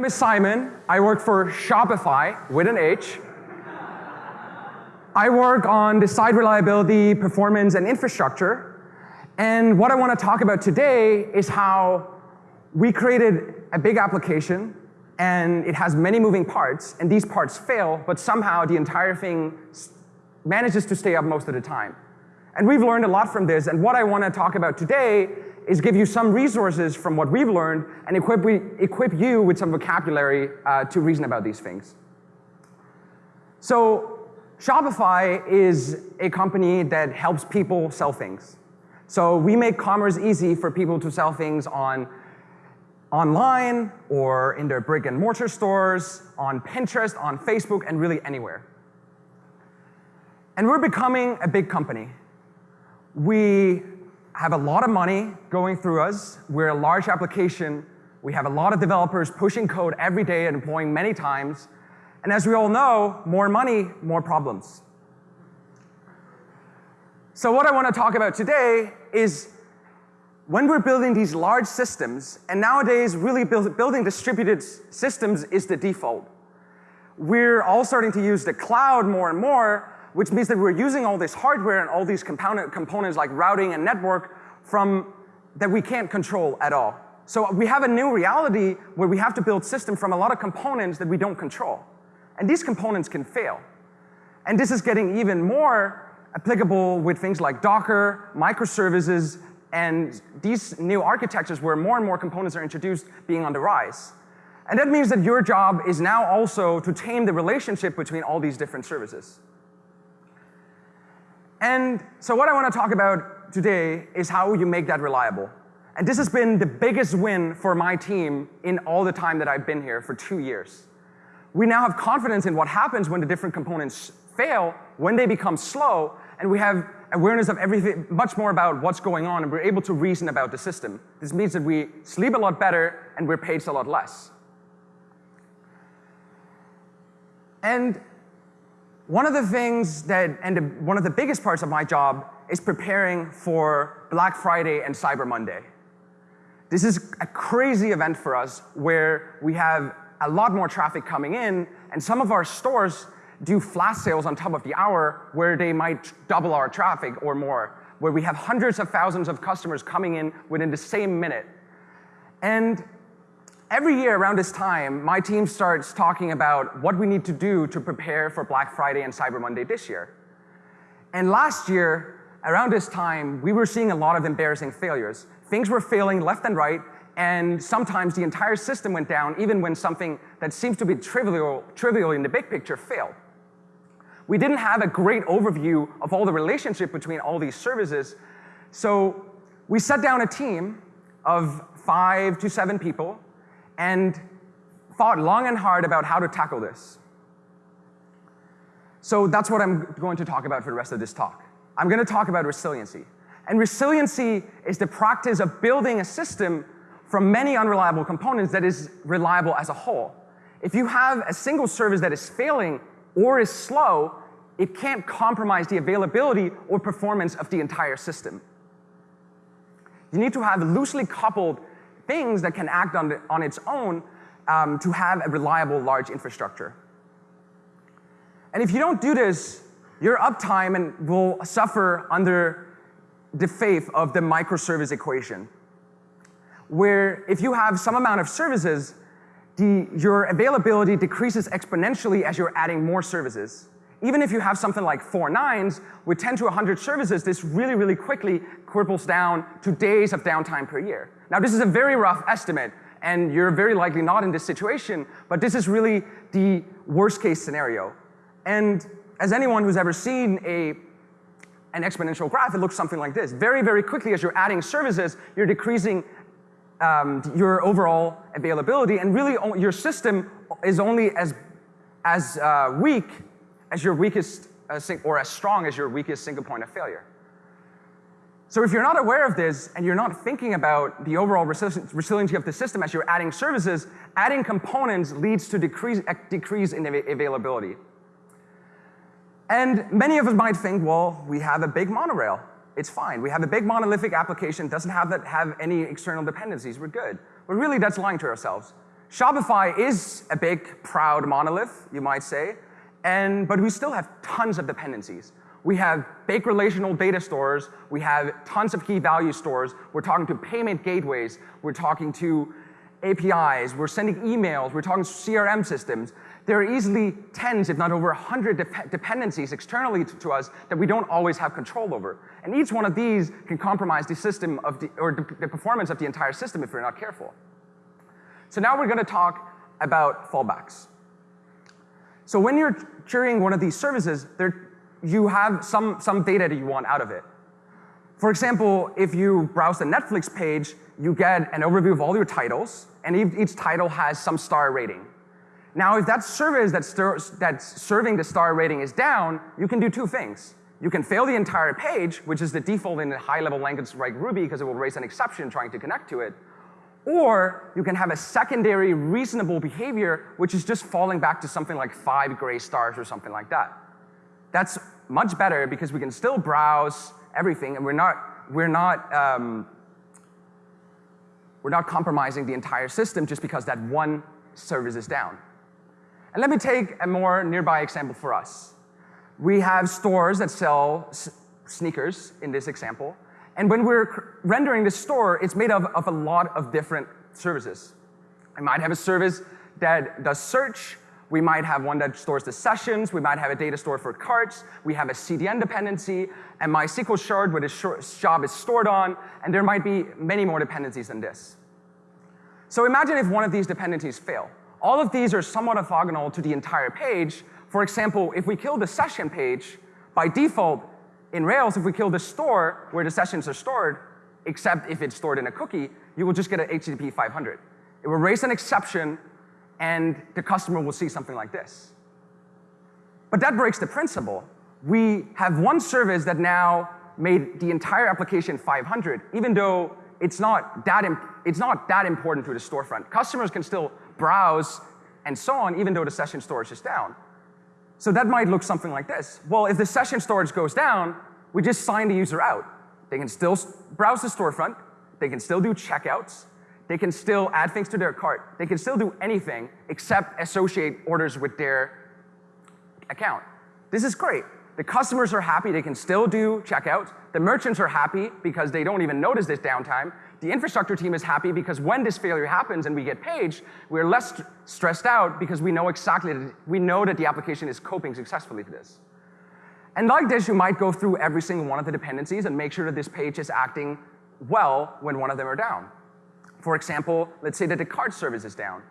name is Simon. I work for Shopify with an H. I work on the site reliability, performance, and infrastructure. And what I want to talk about today is how we created a big application and it has many moving parts, and these parts fail, but somehow the entire thing manages to stay up most of the time. And we've learned a lot from this, and what I want to talk about today is give you some resources from what we've learned and equip, we, equip you with some vocabulary uh, to reason about these things. So Shopify is a company that helps people sell things. So we make commerce easy for people to sell things on online or in their brick and mortar stores, on Pinterest, on Facebook, and really anywhere. And we're becoming a big company. We have a lot of money going through us. We're a large application. We have a lot of developers pushing code every day and deploying many times. And as we all know, more money, more problems. So what I want to talk about today is when we're building these large systems, and nowadays really build, building distributed systems is the default. We're all starting to use the cloud more and more, which means that we're using all this hardware and all these component, components like routing and network from that we can't control at all. So we have a new reality where we have to build systems from a lot of components that we don't control. And these components can fail. And this is getting even more applicable with things like Docker, microservices, and these new architectures where more and more components are introduced being on the rise. And that means that your job is now also to tame the relationship between all these different services. And so what I want to talk about today is how you make that reliable. And this has been the biggest win for my team in all the time that I've been here for two years. We now have confidence in what happens when the different components fail, when they become slow, and we have awareness of everything, much more about what's going on, and we're able to reason about the system. This means that we sleep a lot better and we're paid a lot less. And one of the things that, and one of the biggest parts of my job is preparing for Black Friday and Cyber Monday. This is a crazy event for us where we have a lot more traffic coming in, and some of our stores do flash sales on top of the hour where they might double our traffic or more, where we have hundreds of thousands of customers coming in within the same minute. And every year around this time, my team starts talking about what we need to do to prepare for Black Friday and Cyber Monday this year. And last year, around this time, we were seeing a lot of embarrassing failures. Things were failing left and right, and sometimes the entire system went down even when something that seems to be trivial, trivial in the big picture failed we didn't have a great overview of all the relationship between all these services. So we set down a team of five to seven people and thought long and hard about how to tackle this. So that's what I'm going to talk about for the rest of this talk. I'm going to talk about resiliency. And resiliency is the practice of building a system from many unreliable components that is reliable as a whole. If you have a single service that is failing or is slow, it can't compromise the availability or performance of the entire system. You need to have loosely coupled things that can act on, the, on its own um, to have a reliable large infrastructure. And if you don't do this, your uptime and will suffer under the faith of the microservice equation, where if you have some amount of services, the, your availability decreases exponentially as you're adding more services. Even if you have something like four nines, with 10 to 100 services, this really, really quickly cripples down to days of downtime per year. Now, this is a very rough estimate, and you're very likely not in this situation, but this is really the worst case scenario. And as anyone who's ever seen a, an exponential graph, it looks something like this. Very, very quickly, as you're adding services, you're decreasing um, your overall availability, and really your system is only as, as uh, weak as your weakest, uh, or as strong as your weakest single point of failure. So if you're not aware of this and you're not thinking about the overall resiliency of the system as you're adding services, adding components leads to decrease, decrease in availability. And many of us might think, well, we have a big monorail. It's fine. We have a big monolithic application, doesn't have, that, have any external dependencies. We're good. But really, that's lying to ourselves. Shopify is a big, proud monolith, you might say, and, but we still have tons of dependencies. We have big relational data stores. We have tons of key value stores. We're talking to payment gateways. We're talking to APIs. We're sending emails. We're talking to CRM systems. There are easily tens, if not over 100 de dependencies externally to, to, us that we don't always have control over. And each one of these can compromise the system of the, or the, the performance of the entire system if we're not careful. So now we're going to talk about fallbacks. So when you're querying one of these services, there you have some, some data that you want out of it. For example, if you browse the Netflix page, you get an overview of all your titles, and each title has some star rating. Now, if that service that's, that's serving the star rating is down, you can do two things. You can fail the entire page, which is the default in a high-level language like Ruby because it will raise an exception trying to connect to it. Or you can have a secondary reasonable behavior, which is just falling back to something like five gray stars or something like that. That's much better because we can still browse everything and we're not, we're not, um, we're not compromising the entire system just because that one service is down. And let me take a more nearby example for us. We have stores that sell sneakers in this example. And when we're rendering the store, it's made of, of a lot of different services. I might have a service that does search, we might have one that stores the sessions. We might have a data store for carts. We have a CDN dependency, and MySQL shard where the job is stored on, and there might be many more dependencies than this. So imagine if one of these dependencies fail. All of these are somewhat orthogonal to the entire page. For example, if we kill the session page, by default, in Rails, if we kill the store where the sessions are stored, except if it's stored in a cookie, you will just get an HTTP 500. It will raise an exception and the customer will see something like this. But that breaks the principle. We have one service that now made the entire application 500, even though it's not that, it's not that important to the storefront. Customers can still browse and so on, even though the session storage is down. So that might look something like this. Well, if the session storage goes down, we just sign the user out. They can still browse the storefront, they can still do checkouts, they can still add things to their cart. They can still do anything except associate orders with their account. This is great. The customers are happy, they can still do checkouts. The merchants are happy because they don't even notice this downtime. The infrastructure team is happy because when this failure happens and we get paged, we're less st stressed out because we know exactly, that, we know that the application is coping successfully to this. And like this, you might go through every single one of the dependencies and make sure that this page is acting well when one of them are down. For example, let's say that the cart service is down.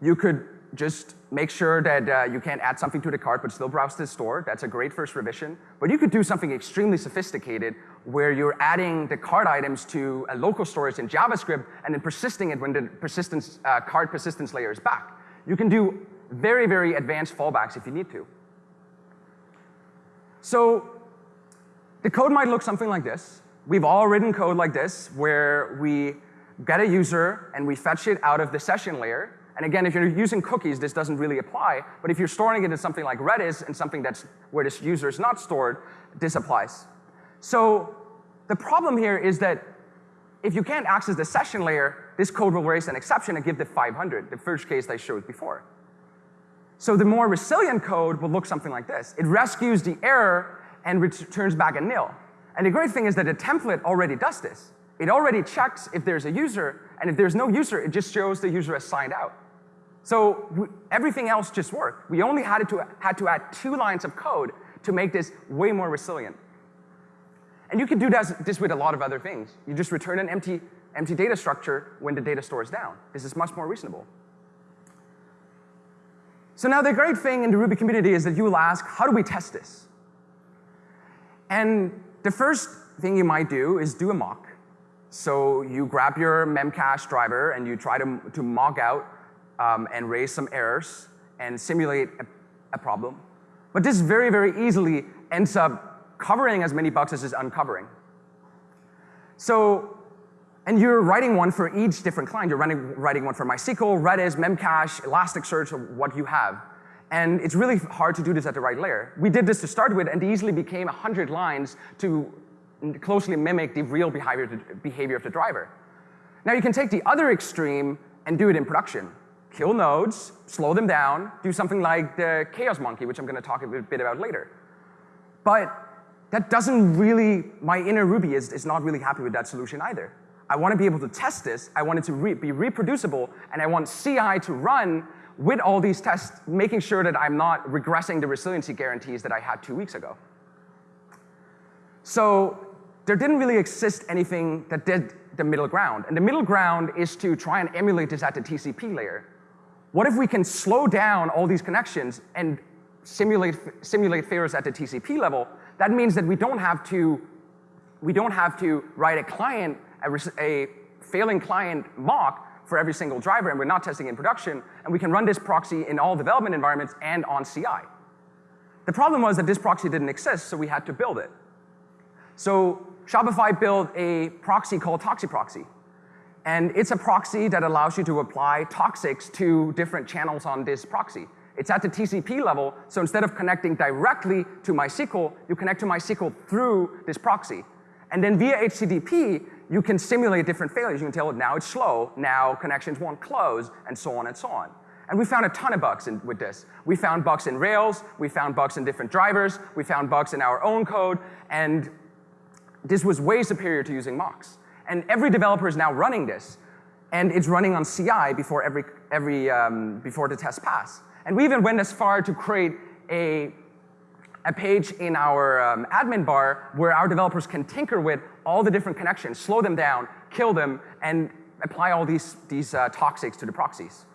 You could just make sure that uh, you can't add something to the cart but still browse the store. That's a great first revision. But you could do something extremely sophisticated where you're adding the cart items to a local storage in JavaScript and then persisting it when the persistence, uh, cart persistence layer is back. You can do very, very advanced fallbacks if you need to. So the code might look something like this. We've all written code like this where we get a user, and we fetch it out of the session layer. And again, if you're using cookies, this doesn't really apply. But if you're storing it in something like Redis and something that's where this user is not stored, this applies. So the problem here is that if you can't access the session layer, this code will raise an exception and give the 500, the first case I showed before. So the more resilient code will look something like this. It rescues the error and returns back a nil. And the great thing is that the template already does this. It already checks if there's a user, and if there's no user, it just shows the user as signed out. So everything else just worked. We only had to, had to add two lines of code to make this way more resilient. And you can do this, with a lot of other things. You just return an empty, empty data structure when the data store is down. This is much more reasonable. So now the great thing in the Ruby community is that you will ask, how do we test this? And the first thing you might do is do a mock. So you grab your Memcache driver and you try to, to mock out um, and raise some errors and simulate a, a problem. But this very, very easily ends up covering as many bugs as uncovering. So, and you're writing one for each different client. You're running, writing one for MySQL, Redis, Memcache, Elasticsearch, what you have. And it's really hard to do this at the right layer. We did this to start with, and easily became 100 lines to closely mimic the real behavior, behavior of the driver. Now you can take the other extreme and do it in production. kill nodes, slow them down, do something like the chaos monkey, which I'm going to talk a bit about later. But that doesn't really, my inner Ruby is, is not really happy with that solution either. I want to be able to test this, I want it to re be reproducible, and I want CI to run with all these tests, making sure that I'm not regressing the resiliency guarantees that I had two weeks ago. So there didn't really exist anything that did the middle ground. And the middle ground is to try and emulate this at the TCP layer. What if we can slow down all these connections and simulate, simulate failures at the TCP level? That means that we don't have to, we don't have to write a client, a, a failing client mock for every single driver, and we're not testing in production, and we can run this proxy in all development environments and on CI. The problem was that this proxy didn't exist, so we had to build it. So Shopify built a proxy called ToxiProxy. And it's a proxy that allows you to apply toxics to different channels on this proxy. It's at the TCP level, so instead of connecting directly to MySQL, you connect to MySQL through this proxy. And then via HTTP, you can simulate different failures. You can tell it now it's slow, now connections won't close, and so on and so on. And we found a ton of bugs in, with this. We found bugs in Rails, we found bugs in different drivers, we found bugs in our own code, and this was way superior to using mocks. And every developer is now running this. And it's running on CI before, every, every, um, before the test pass. And we even went as far to create a, a page in our um, admin bar where our developers can tinker with all the different connections, slow them down, kill them, and apply all these, these uh, toxics to the proxies.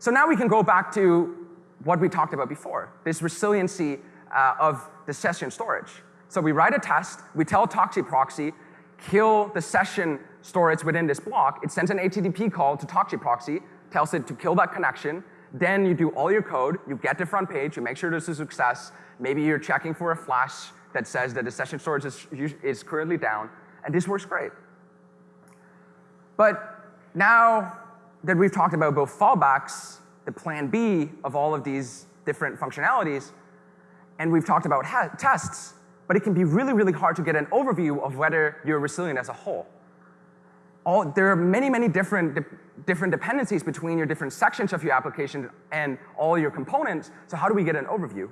So now we can go back to what we talked about before, this resiliency uh, of the session storage. So we write a test, we tell ToxiProxy, kill the session storage within this block. It sends an HTTP call to ToxiProxy, tells it to kill that connection. Then you do all your code, you get the front page, you make sure this is a success. Maybe you're checking for a flash that says that the session storage is, is currently down, and this works great. But now that we've talked about both fallbacks, the plan B of all of these different functionalities, and we've talked about tests, but it can be really, really hard to get an overview of whether you're resilient as a whole. All, there are many, many different, de different dependencies between your different sections of your application and all your components, so how do we get an overview?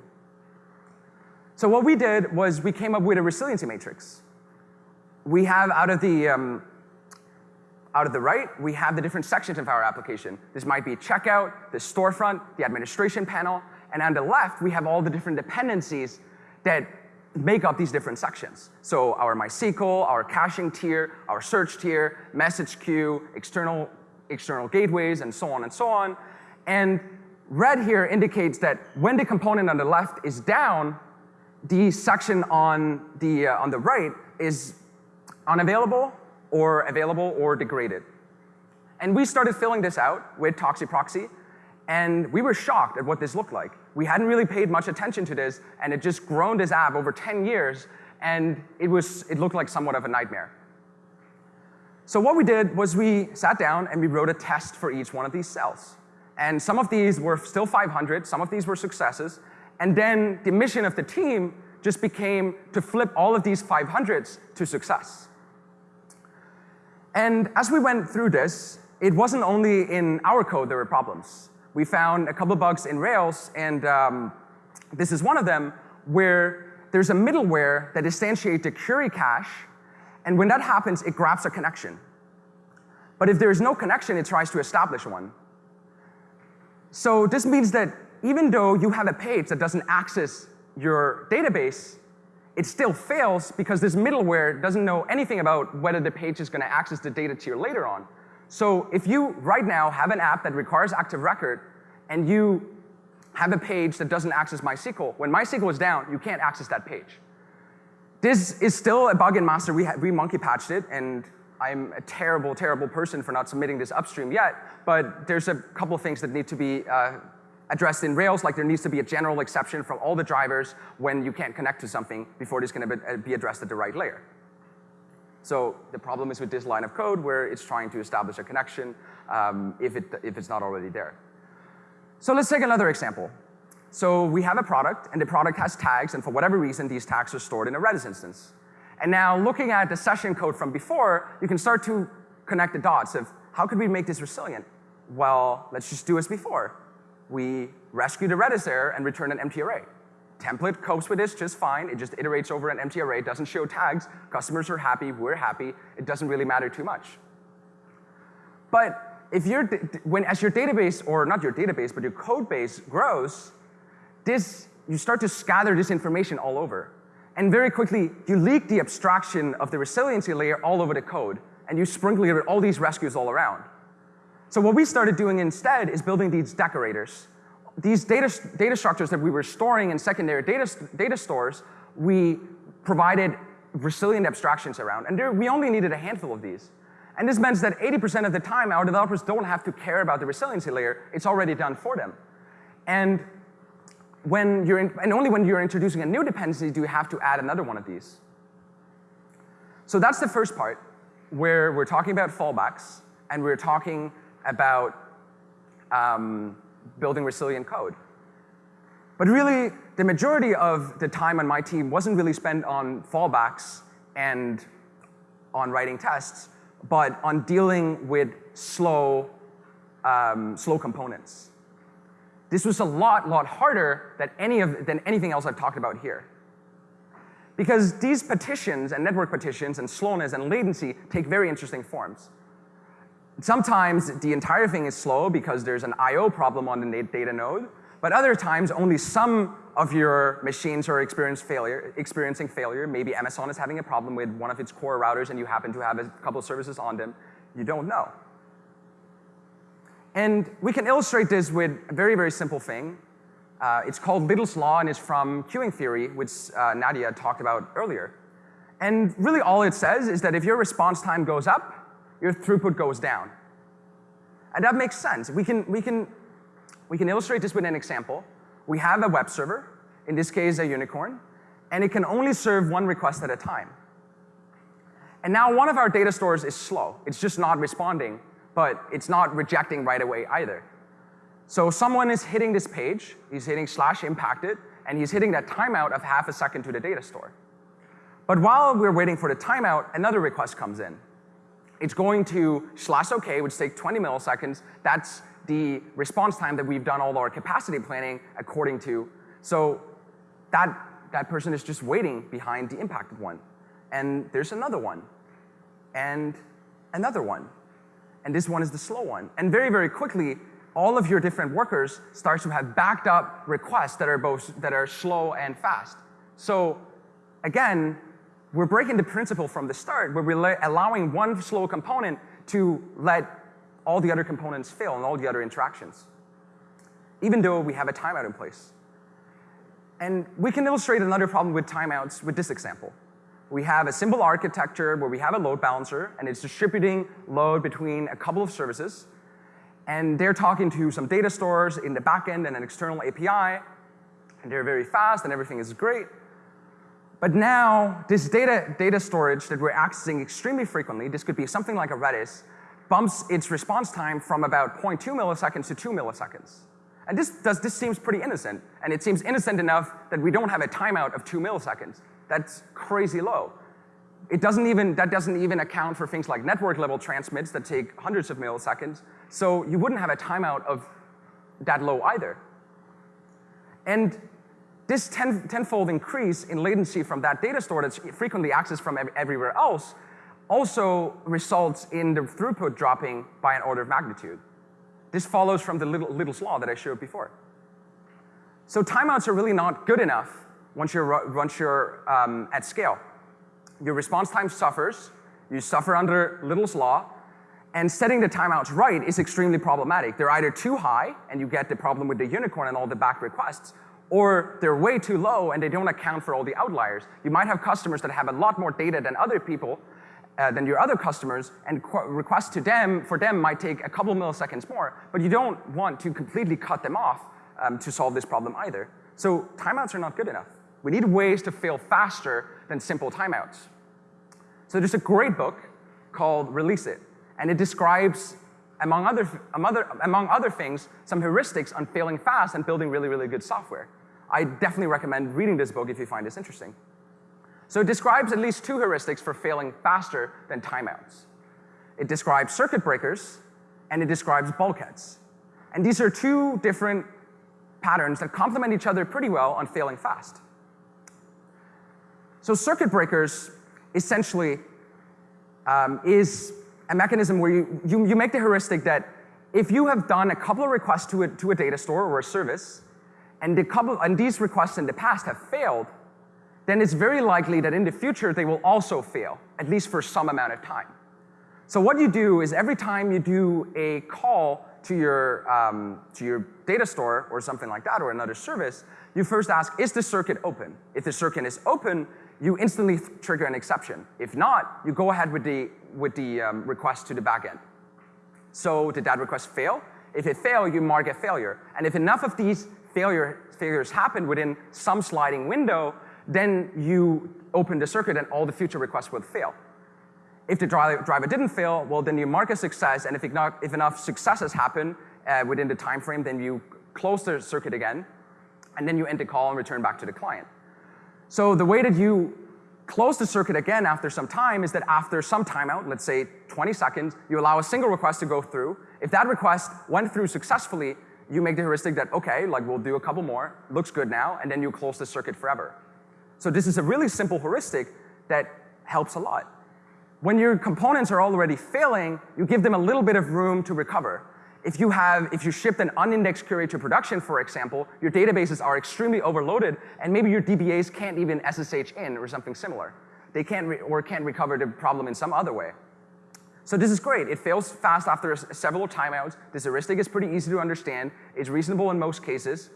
So what we did was we came up with a resiliency matrix. We have out of the, um, out of the right, we have the different sections of our application. This might be checkout, the storefront, the administration panel, and on the left, we have all the different dependencies that make up these different sections. So our MySQL, our caching tier, our search tier, message queue, external, external gateways, and so on and so on. And red here indicates that when the component on the left is down, the section on the, uh, on the right is unavailable or available or degraded. And we started filling this out with ToxiProxy, and we were shocked at what this looked like. We hadn't really paid much attention to this, and it just groaned this app over 10 years, and it, was, it looked like somewhat of a nightmare. So what we did was we sat down and we wrote a test for each one of these cells. And some of these were still 500, some of these were successes, and then the mission of the team just became to flip all of these 500s to success. And as we went through this, it wasn't only in our code there were problems we found a couple bugs in Rails, and um, this is one of them, where there's a middleware that instantiates a query cache, and when that happens, it grabs a connection. But if there is no connection, it tries to establish one. So this means that even though you have a page that doesn't access your database, it still fails because this middleware doesn't know anything about whether the page is going to access the data tier later on. So if you right now have an app that requires active record and you have a page that doesn't access MySQL, when MySQL is down, you can't access that page. This is still a bug in master. We, we monkey patched it, and I'm a terrible, terrible person for not submitting this upstream yet, but there's a couple things that need to be uh, addressed in Rails, like there needs to be a general exception from all the drivers when you can't connect to something before it is going to be addressed at the right layer. So the problem is with this line of code where it's trying to establish a connection um, if, it, if it's not already there. So let's take another example. So we have a product, and the product has tags, and for whatever reason, these tags are stored in a Redis instance. And now looking at the session code from before, you can start to connect the dots of how could we make this resilient? Well, let's just do as before. We rescue the Redis error and return an empty array. Template copes with this just fine. It just iterates over an empty array, doesn't show tags. Customers are happy, we're happy. It doesn't really matter too much. But if your when as your database, or not your database, but your code base grows, this you start to scatter this information all over. And very quickly, you leak the abstraction of the resiliency layer all over the code, and you sprinkle it with all these rescues all around. So what we started doing instead is building these decorators. These data, data structures that we were storing in secondary data, data stores, we provided resilient abstractions around. And there, we only needed a handful of these. And this means that 80% of the time, our developers don't have to care about the resiliency layer. It's already done for them. And when you're in, and only when you're introducing a new dependency do you have to add another one of these. So that's the first part, where we're talking about fallbacks, and we're talking about um, building resilient code. But really, the majority of the time on my team wasn't really spent on fallbacks and on writing tests, but on dealing with slow, um, slow components. This was a lot, lot harder than, any of, than anything else I've talked about here. Because these partitions and network partitions and slowness and latency take very interesting forms. Sometimes the entire thing is slow because there's an I.O. problem on the data node, but other times only some of your machines are failure, experiencing failure. Maybe Amazon is having a problem with one of its core routers and you happen to have a couple of services on them. You don't know. And we can illustrate this with a very, very simple thing. Uh, it's called Little's Law and it's from queuing theory, which uh, Nadia talked about earlier. And really all it says is that if your response time goes up, your throughput goes down. And that makes sense. We can, we can, we can illustrate this with an example. We have a web server, in this case a unicorn, and it can only serve one request at a time. And now one of our data stores is slow. It's just not responding but it's not rejecting right away either. So someone is hitting this page, he's hitting slash impacted, and he's hitting that timeout of half a second to the data store. But while we're waiting for the timeout, another request comes in. It's going to slash OK, which takes 20 milliseconds. That's the response time that we've done all our capacity planning according to. So that, that person is just waiting behind the impacted one. And there's another one, and another one and this one is the slow one. And very, very quickly, all of your different workers start to have backed up requests that are both that are slow and fast. So again, we're breaking the principle from the start where we're allowing one slow component to let all the other components fail and all the other interactions, even though we have a timeout in place. And we can illustrate another problem with timeouts with this example we have a simple architecture where we have a load balancer and it's distributing load between a couple of services. And they're talking to some data stores in the backend and an external API. And they're very fast and everything is great. But now this data, data storage that we're accessing extremely frequently, this could be something like a Redis, bumps its response time from about 0.2 milliseconds to 2 milliseconds. And this, does, this seems pretty innocent. And it seems innocent enough that we don't have a timeout of 2 milliseconds. That's crazy low. It doesn't even, that doesn't even account for things like network level transmits that take hundreds of milliseconds. So you wouldn't have a timeout of that low either. And this ten, tenfold increase in latency from that data store that's frequently accessed from ev everywhere else also results in the throughput dropping by an order of magnitude. This follows from the little, Little's law that I showed before. So timeouts are really not good enough once you're, once you're um, at scale. Your response time suffers, you suffer under Little's law, and setting the timeouts right is extremely problematic. They're either too high, and you get the problem with the unicorn and all the back requests, or they're way too low and they don't account for all the outliers. You might have customers that have a lot more data than other people, uh, than your other customers, and requests to them, for them might take a couple milliseconds more, but you don't want to completely cut them off um, to solve this problem either. So timeouts are not good enough. We need ways to fail faster than simple timeouts. So there's a great book called Release It, and it describes, among other, among other things, some heuristics on failing fast and building really, really good software. I definitely recommend reading this book if you find this interesting. So it describes at least two heuristics for failing faster than timeouts. It describes circuit breakers and it describes bulkheads. And these are two different patterns that complement each other pretty well on failing fast. So circuit breakers essentially um, is a mechanism where you, you, you make the heuristic that if you have done a couple of requests to a, to a data store or a service, and, the couple, and these requests in the past have failed, then it's very likely that in the future they will also fail, at least for some amount of time. So what you do is every time you do a call to your, um, to your data store or something like that or another service, you first ask, is the circuit open? If the circuit is open, you instantly trigger an exception. If not, you go ahead with the, with the um, request to the backend. So did that request fail? If it failed, you mark a failure. And if enough of these failure, failures happen within some sliding window, then you open the circuit and all the future requests will fail. If the driver didn't fail, well, then you mark a success, and if, enough, if enough successes happen uh, within the time frame, then you close the circuit again, and then you end the call and return back to the client. So the way that you close the circuit again after some time is that after some timeout, let's say 20 seconds, you allow a single request to go through. If that request went through successfully, you make the heuristic that, okay, like we'll do a couple more, looks good now, and then you close the circuit forever. So this is a really simple heuristic that helps a lot. When your components are already failing, you give them a little bit of room to recover. If you have, if you shipped an unindexed query to production, for example, your databases are extremely overloaded, and maybe your DBAs can't even SSH in or something similar. They can't or can't recover the problem in some other way. So this is great. It fails fast after several timeouts. This heuristic is pretty easy to understand. It's reasonable in most cases.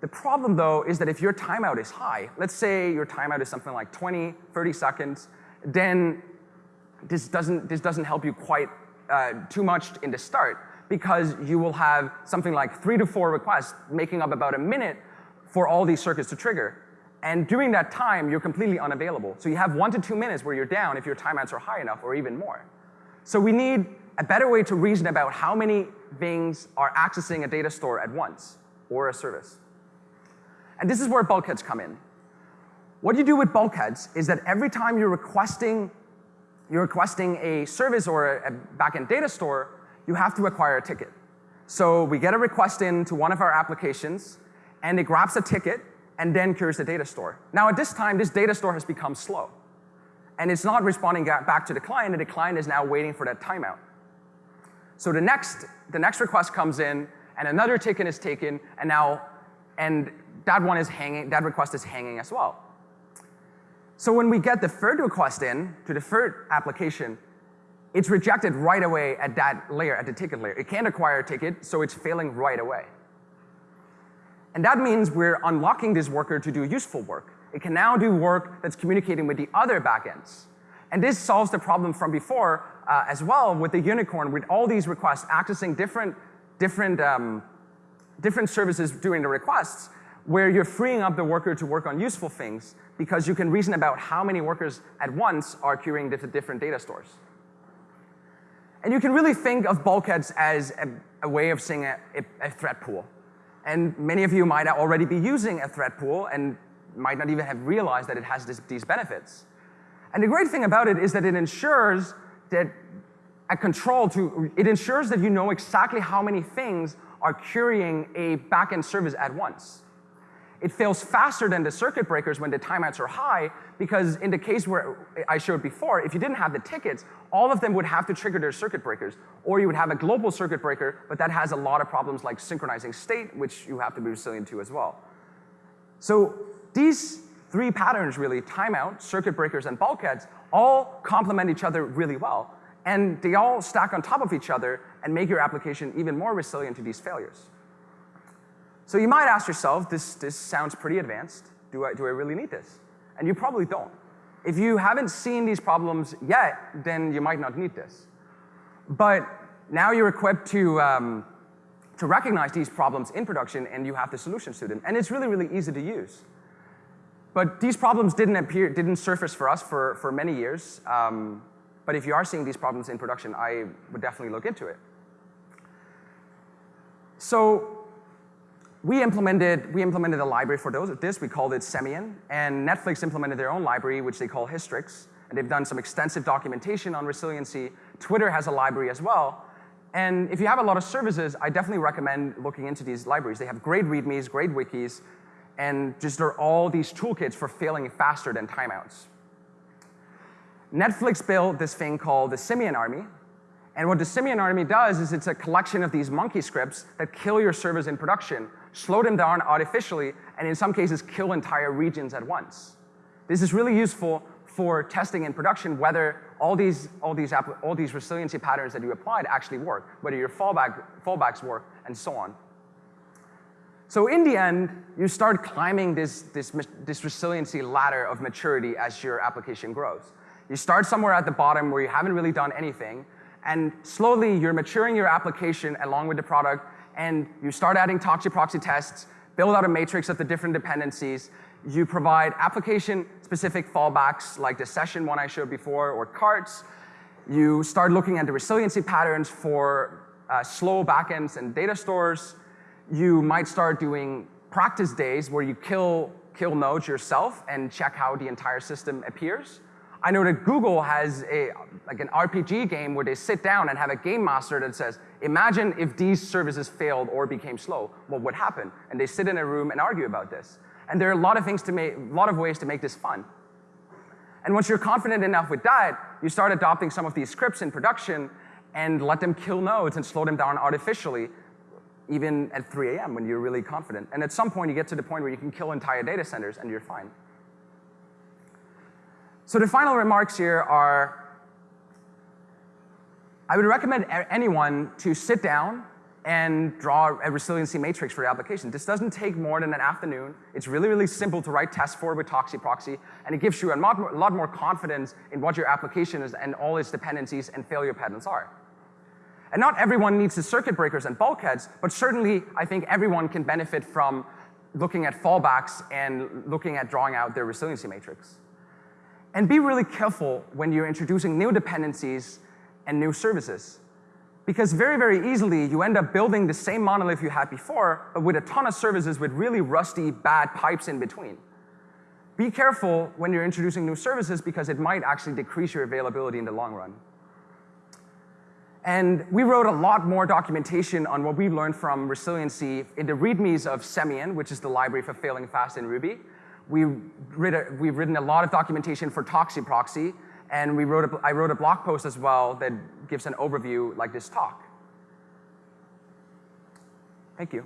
The problem though is that if your timeout is high, let's say your timeout is something like 20, 30 seconds, then this doesn't, this doesn't help you quite uh, too much in the start because you will have something like three to four requests making up about a minute for all these circuits to trigger. And during that time, you're completely unavailable. So you have one to two minutes where you're down if your timeouts are high enough or even more. So we need a better way to reason about how many things are accessing a data store at once or a service. And this is where bulkheads come in. What you do with bulkheads is that every time you're requesting, you're requesting a service or a, backend data store, you have to acquire a ticket. So we get a request into one of our applications, and it grabs a ticket and then queries the data store. Now at this time, this data store has become slow. And it's not responding back to the client, and the client is now waiting for that timeout. So the next, the next request comes in, and another ticket is taken, and now, and that one is hanging, that request is hanging as well. So when we get the third request in to the third application, it's rejected right away at that layer, at the ticket layer. It can't acquire a ticket, so it's failing right away. And that means we're unlocking this worker to do useful work. It can now do work that's communicating with the other backends. And this solves the problem from before uh, as well with the unicorn, with all these requests accessing different, different, um, different services doing the requests, where you're freeing up the worker to work on useful things because you can reason about how many workers at once are querying different data stores. And you can really think of bulkheads as a, a way of seeing a, a, thread pool. And many of you might already be using a thread pool and might not even have realized that it has this, these benefits. And the great thing about it is that it ensures that a control to, it ensures that you know exactly how many things are querying a backend service at once. It fails faster than the circuit breakers when the timeouts are high because in the case where I showed before, if you didn't have the tickets, all of them would have to trigger their circuit breakers. Or you would have a global circuit breaker, but that has a lot of problems like synchronizing state, which you have to be resilient to as well. So these three patterns really, timeout, circuit breakers, and bulkheads, all complement each other really well. And they all stack on top of each other and make your application even more resilient to these failures. So you might ask yourself, this, this sounds pretty advanced. Do I, do I really need this? And you probably don't. If you haven't seen these problems yet, then you might not need this. But now you're equipped to, um, to recognize these problems in production and you have the solutions to them. And it's really, really easy to use. But these problems didn't appear, didn't surface for us for, for many years. Um, but if you are seeing these problems in production, I would definitely look into it. So we implemented, we implemented a library for those, at this, we called it Semian, and Netflix implemented their own library, which they call Hystrix, and they've done some extensive documentation on resiliency. Twitter has a library as well, And if you have a lot of services, I definitely recommend looking into these libraries. They have great readmes, great wikis, and just there are all these toolkits for failing faster than timeouts. Netflix built this thing called the Simian Army, and what the Simian Army does is it's a collection of these monkey scripts that kill your servers in production, slow them down artificially, and in some cases kill entire regions at once. This is really useful for testing in production whether all these, all these, all these resiliency patterns that you applied actually work, whether your fallback, fallbacks work, and so on. So in the end, you start climbing this, this, this resiliency ladder of maturity as your application grows. You start somewhere at the bottom where you haven't really done anything, and slowly you're maturing your application along with the product, and you start adding Toxi proxy tests, build out a matrix of the different dependencies, you provide application-specific fallbacks like the session one I showed before or carts. You start looking at the resiliency patterns for uh, slow backends and data stores. You might start doing practice days where you kill, kill nodes yourself and check how the entire system appears. I know that Google has a, like an RPG game where they sit down and have a game master that says, imagine if these services failed or became slow, what would happen? And they sit in a room and argue about this. And there are a lot of things to make, a lot of ways to make this fun. And once you're confident enough with that, you start adopting some of these scripts in production and let them kill nodes and slow them down artificially, even at 3 a.m. when you're really confident. And at some point, you get to the point where you can kill entire data centers and you're fine. So the final remarks here are, I would recommend anyone to sit down and draw a resiliency matrix for your application. This doesn't take more than an afternoon. It's really, really simple to write tests for with Toxi Proxy, and it gives you a lot more confidence in what your application is and all its dependencies and failure patterns are. And not everyone needs the circuit breakers and bulkheads, but certainly I think everyone can benefit from looking at fallbacks and looking at drawing out their resiliency matrix. And be really careful when you're introducing new dependencies and new services. Because very, very easily, you end up building the same monolith you had before, but with a ton of services with really rusty, bad pipes in between. Be careful when you're introducing new services because it might actually decrease your availability in the long run. And we wrote a lot more documentation on what we learned from resiliency in the readmes of Semian, which is the library for failing fast in Ruby. We we've written a lot of documentation for Toxi Proxy, and we wrote a, I wrote a blog post as well that gives an overview like this talk. Thank you.